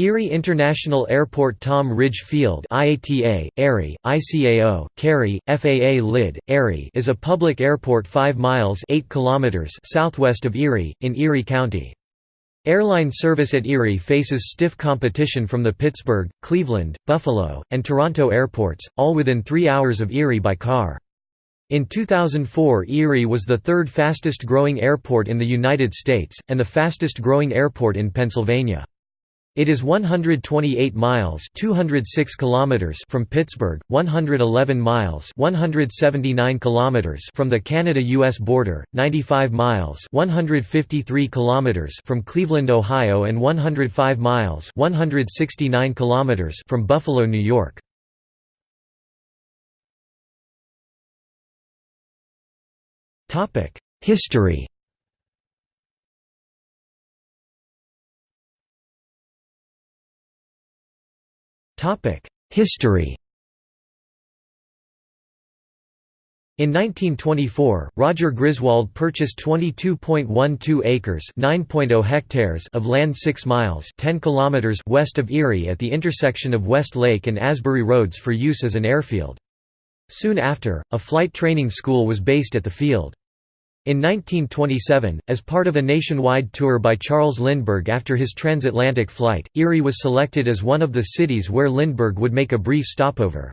Erie International Airport Tom Ridge Field IATA, Erie, ICAO, Cary, FAA LID, Erie is a public airport 5 miles 8 kilometers southwest of Erie, in Erie County. Airline service at Erie faces stiff competition from the Pittsburgh, Cleveland, Buffalo, and Toronto airports, all within three hours of Erie by car. In 2004 Erie was the third fastest growing airport in the United States, and the fastest growing airport in Pennsylvania. It is 128 miles 206 kilometers from Pittsburgh, 111 miles 179 kilometers from the Canada-US border, 95 miles 153 kilometers from Cleveland, Ohio and 105 miles 169 kilometers from Buffalo, New York. History History In 1924, Roger Griswold purchased 22.12 acres (9.0 hectares) of land 6 miles (10 kilometers) west of Erie at the intersection of West Lake and Asbury Roads for use as an airfield. Soon after, a flight training school was based at the field. In 1927, as part of a nationwide tour by Charles Lindbergh after his transatlantic flight, Erie was selected as one of the cities where Lindbergh would make a brief stopover.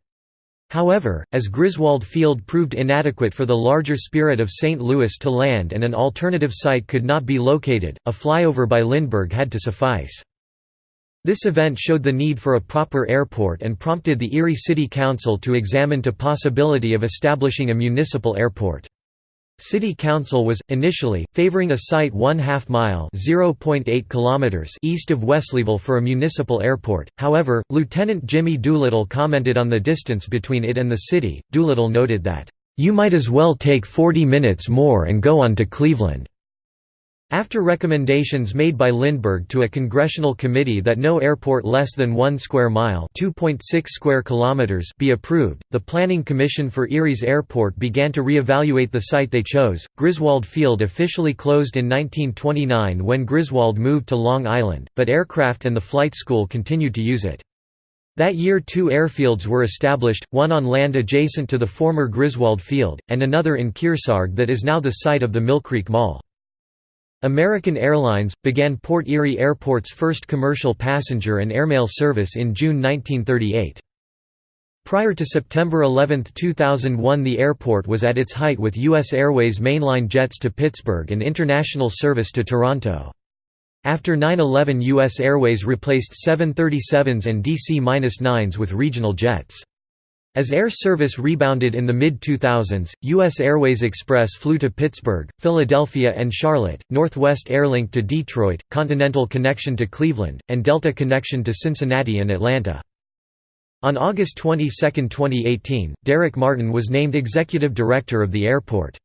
However, as Griswold Field proved inadequate for the larger Spirit of St. Louis to land and an alternative site could not be located, a flyover by Lindbergh had to suffice. This event showed the need for a proper airport and prompted the Erie City Council to examine the possibility of establishing a municipal airport. City Council was, initially, favoring a site one half mile kilometers east of Wesleyville for a municipal airport, however, Lieutenant Jimmy Doolittle commented on the distance between it and the city. Doolittle noted that, "...you might as well take 40 minutes more and go on to Cleveland." After recommendations made by Lindbergh to a congressional committee that no airport less than 1 square mile square kilometers be approved, the Planning Commission for Erie's airport began to re-evaluate the site they chose. Griswold Field officially closed in 1929 when Griswold moved to Long Island, but aircraft and the flight school continued to use it. That year two airfields were established, one on land adjacent to the former Griswold Field, and another in Kearsarge that is now the site of the Millcreek Mall. American Airlines, began Port Erie Airport's first commercial passenger and airmail service in June 1938. Prior to September 11, 2001 the airport was at its height with U.S. Airways mainline jets to Pittsburgh and international service to Toronto. After 9-11 U.S. Airways replaced 737s and DC-9s with regional jets. As air service rebounded in the mid-2000s, U.S. Airways Express flew to Pittsburgh, Philadelphia and Charlotte, Northwest Airlink to Detroit, Continental Connection to Cleveland, and Delta Connection to Cincinnati and Atlanta. On August 22, 2018, Derek Martin was named Executive Director of the airport.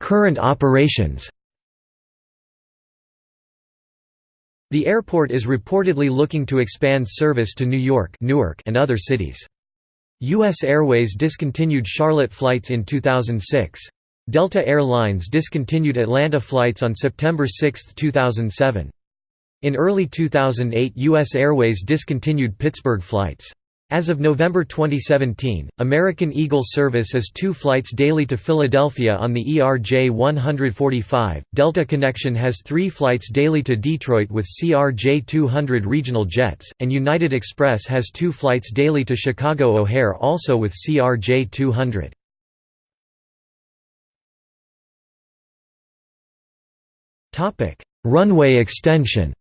Current operations The airport is reportedly looking to expand service to New York Newark and other cities. U.S. Airways discontinued Charlotte flights in 2006. Delta Air Lines discontinued Atlanta flights on September 6, 2007. In early 2008 U.S. Airways discontinued Pittsburgh flights. As of November 2017, American Eagle service is two flights daily to Philadelphia on the ERJ 145, Delta Connection has three flights daily to Detroit with CRJ 200 regional jets, and United Express has two flights daily to Chicago O'Hare also with CRJ 200. Runway extension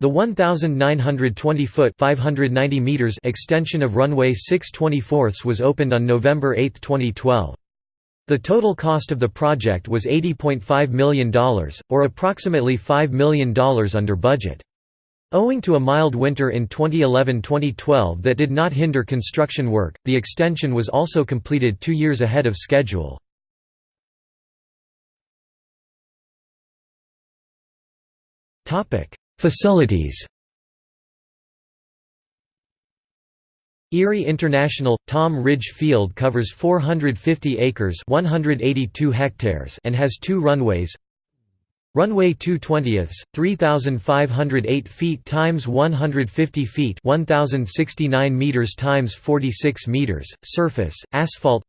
The 1,920-foot (590 meters) extension of runway 624 was opened on November 8, 2012. The total cost of the project was $80.5 million, or approximately $5 million under budget. Owing to a mild winter in 2011–2012 that did not hinder construction work, the extension was also completed two years ahead of schedule. Facilities. Erie International – Tom Ridge Field covers 450 acres 182 hectares and has two runways. Runway 220 3,508 feet times 150 feet 1,069 meters times 46 meters, surface, asphalt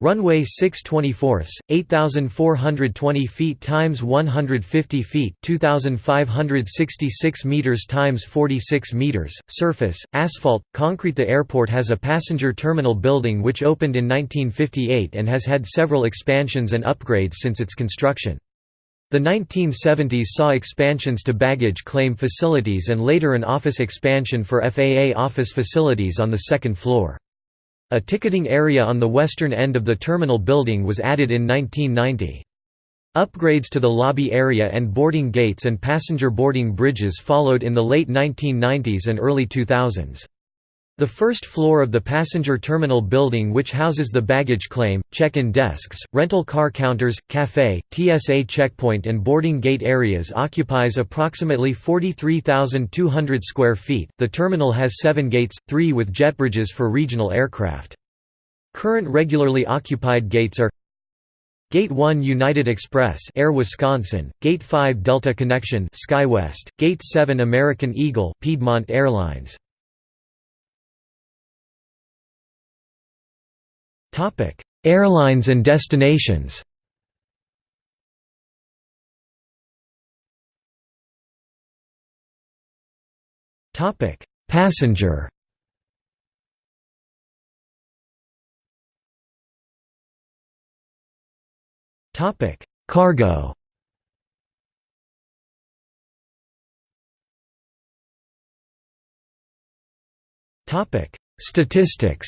Runway 624 8,420 feet times 150 feet 2,566 meters times 46 meters, surface, asphalt, concrete The airport has a passenger terminal building which opened in 1958 and has had several expansions and upgrades since its construction. The 1970s saw expansions to baggage claim facilities and later an office expansion for FAA office facilities on the second floor. A ticketing area on the western end of the terminal building was added in 1990. Upgrades to the lobby area and boarding gates and passenger boarding bridges followed in the late 1990s and early 2000s. The first floor of the passenger terminal building which houses the baggage claim, check-in desks, rental car counters, café, TSA checkpoint and boarding gate areas occupies approximately 43,200 square feet. The terminal has 7 gates, 3 with jet bridges for regional aircraft. Current regularly occupied gates are Gate 1 United Express Air Wisconsin, Gate 5 Delta Connection SkyWest, Gate 7 American Eagle Piedmont Airlines Airlines and destinations. Topic: Passenger. Topic: Cargo. Topic: Statistics.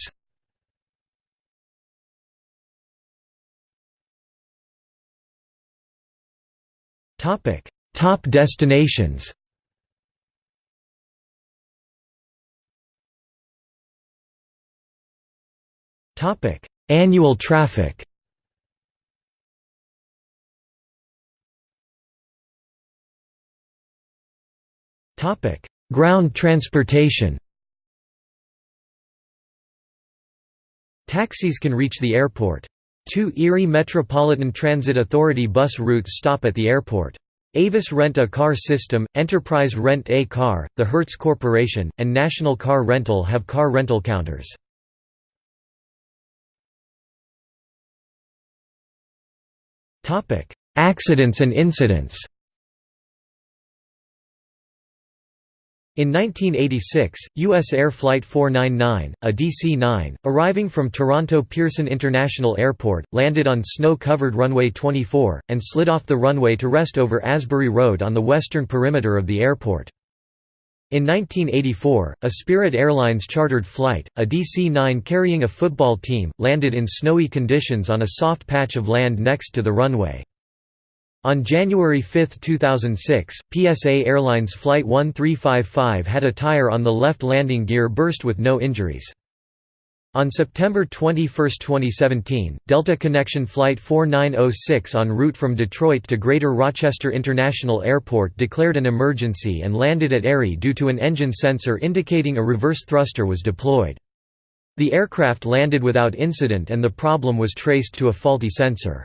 Topic: Top destinations. Topic: Annual traffic. Topic: Ground transportation. Taxis can reach the airport. Two Erie Metropolitan Transit Authority bus routes stop at the airport. Avis Rent-A-Car System, Enterprise Rent-A-Car, the Hertz Corporation, and National Car Rental have car rental counters. Accidents and incidents In 1986, U.S. Air Flight 499, a DC-9, arriving from Toronto Pearson International Airport, landed on snow-covered runway 24, and slid off the runway to rest over Asbury Road on the western perimeter of the airport. In 1984, a Spirit Airlines chartered flight, a DC-9 carrying a football team, landed in snowy conditions on a soft patch of land next to the runway. On January 5, 2006, PSA Airlines Flight 1355 had a tire on the left landing gear burst with no injuries. On September 21, 2017, Delta Connection Flight 4906 en route from Detroit to Greater Rochester International Airport declared an emergency and landed at Erie due to an engine sensor indicating a reverse thruster was deployed. The aircraft landed without incident and the problem was traced to a faulty sensor.